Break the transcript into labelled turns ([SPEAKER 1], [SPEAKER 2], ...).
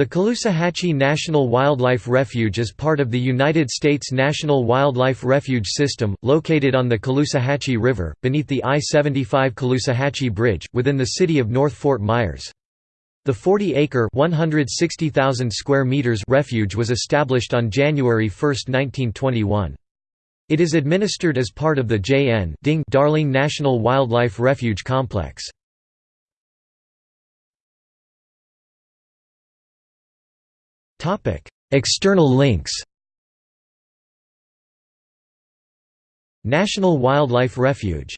[SPEAKER 1] The Caloosahatchee National Wildlife Refuge is part of the United States National Wildlife Refuge System, located on the Caloosahatchee River, beneath the I-75 Caloosahatchee Bridge, within the city of North Fort Myers. The 40-acre square meters refuge was established on January 1, 1921. It is administered as part of the J.N. Darling National Wildlife Refuge Complex. External links National Wildlife Refuge